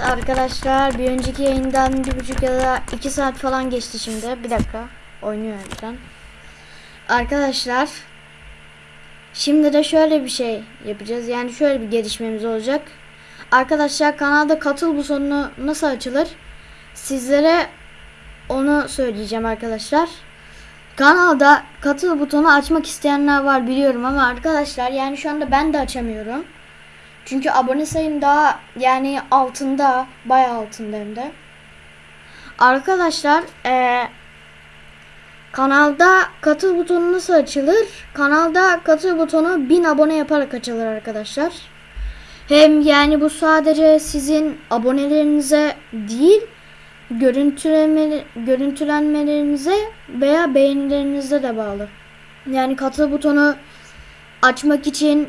arkadaşlar bir önceki yayından bir buçuk ya da iki saat falan geçti şimdi. Bir dakika oynuyor ekran. Arkadaşlar şimdi de şöyle bir şey yapacağız. Yani şöyle bir gelişmemiz olacak. Arkadaşlar kanalda katıl butonu nasıl açılır? Sizlere onu söyleyeceğim arkadaşlar. Kanalda katıl butonu açmak isteyenler var biliyorum ama arkadaşlar yani şu anda ben de açamıyorum. Çünkü abone sayım daha yani altında bayağı altında hem de. Arkadaşlar eee, kanalda katıl butonu nasıl açılır? Kanalda katıl butonu 1000 abone yaparak açılır arkadaşlar. Hem yani bu sadece sizin abonelerinize değil görüntüleme, görüntülenmelerinize veya beğenilerinize de bağlı. Yani katıl butonu açmak için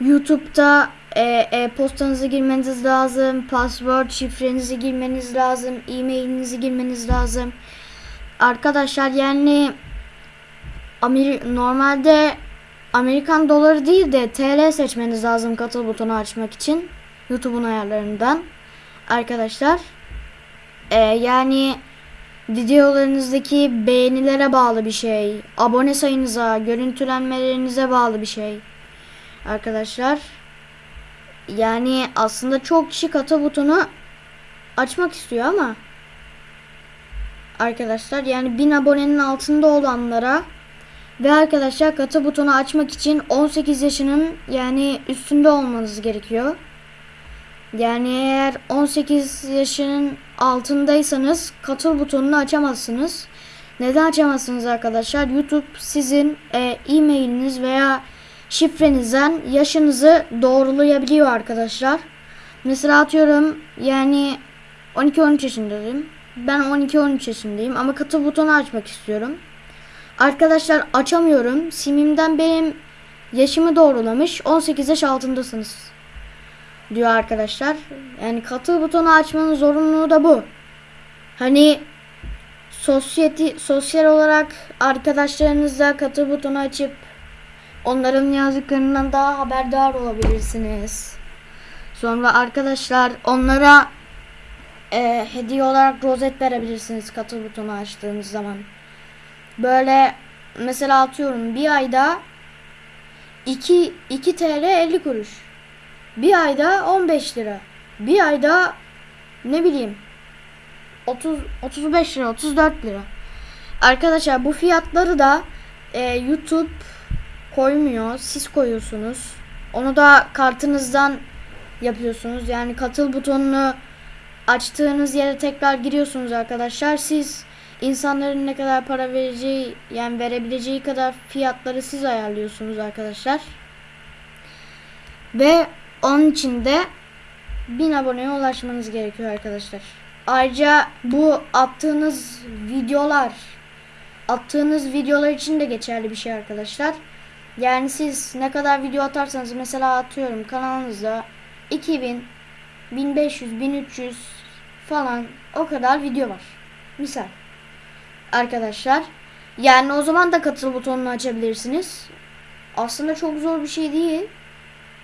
YouTube'da e, e-postanızı girmeniz lazım, password şifrenizi girmeniz lazım, e-mailinizi girmeniz lazım. Arkadaşlar yani Amer normalde Amerikan doları değil de TL seçmeniz lazım katıl butonu açmak için YouTube'un ayarlarından. Arkadaşlar e, yani videolarınızdaki beğenilere bağlı bir şey, abone sayınıza, görüntülenmelerinize bağlı bir şey arkadaşlar. Yani aslında çok kişi katı butonu açmak istiyor ama arkadaşlar yani 1000 abonenin altında olanlara ve arkadaşlar katı butonu açmak için 18 yaşının yani üstünde olmanız gerekiyor. Yani eğer 18 yaşının altındaysanız katıl butonunu açamazsınız. Neden açamazsınız arkadaşlar? YouTube sizin e, e-mailiniz veya şifrenizden yaşınızı doğrulayabiliyor arkadaşlar. Mesela atıyorum yani 12-13 yaşındayım. Ben 12-13 yaşındayım ama katıl butonu açmak istiyorum. Arkadaşlar açamıyorum. Simimden benim yaşımı doğrulamış. 18 yaş altındasınız. Diyor arkadaşlar. Yani katıl butonu açmanın zorunluluğu da bu. Hani sosyeti, sosyal olarak arkadaşlarınızla katıl butonu açıp onların yazdıklarından daha haberdar olabilirsiniz. Sonra arkadaşlar onlara e, hediye olarak rozet verebilirsiniz katıl butonu açtığınız zaman. Böyle mesela atıyorum bir ayda 2, 2 TL 50 kuruş. Bir ayda 15 lira. Bir ayda ne bileyim 30 35 lira 34 lira. Arkadaşlar bu fiyatları da e, YouTube koymuyor. Siz koyuyorsunuz. Onu da kartınızdan yapıyorsunuz. Yani katıl butonunu açtığınız yere tekrar giriyorsunuz arkadaşlar. Siz insanların ne kadar para vereceği yani verebileceği kadar fiyatları siz ayarlıyorsunuz arkadaşlar. Ve onun için de 1000 aboneye ulaşmanız gerekiyor arkadaşlar. Ayrıca bu attığınız videolar attığınız videolar için de geçerli bir şey arkadaşlar. Yani siz ne kadar video atarsanız mesela atıyorum kanalınızda 2000, 1500, 1300 falan o kadar video var. Misal. Arkadaşlar. Yani o zaman da katıl butonunu açabilirsiniz. Aslında çok zor bir şey değil.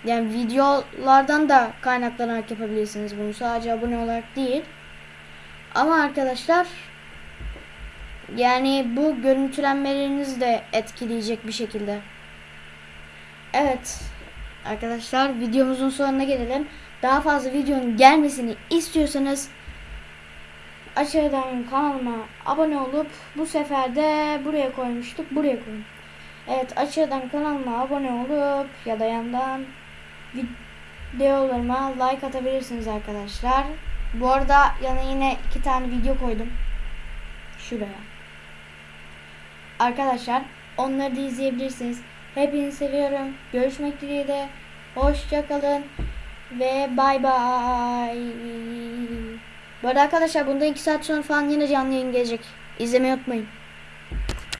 Yani videolardan da kaynaklanarak yapabilirsiniz bunu. Sadece abone olarak değil. Ama arkadaşlar yani bu görüntülenmelerinizi de etkileyecek bir şekilde. Evet. Arkadaşlar videomuzun sonuna gelelim. Daha fazla videonun gelmesini istiyorsanız aşağıdan kanalıma abone olup bu sefer de buraya koymuştuk. Buraya koyun. Evet aşağıdan kanalıma abone olup ya da yandan videolarıma like atabilirsiniz arkadaşlar. Bu arada yana yine iki tane video koydum. Şuraya. Arkadaşlar onları da izleyebilirsiniz. Hepinizi seviyorum. Görüşmek dileğiyle. Hoşçakalın. Ve bay bay. Bu arada arkadaşlar bundan 2 saat sonra falan yine canlı yayın gelecek. İzlemeyi unutmayın.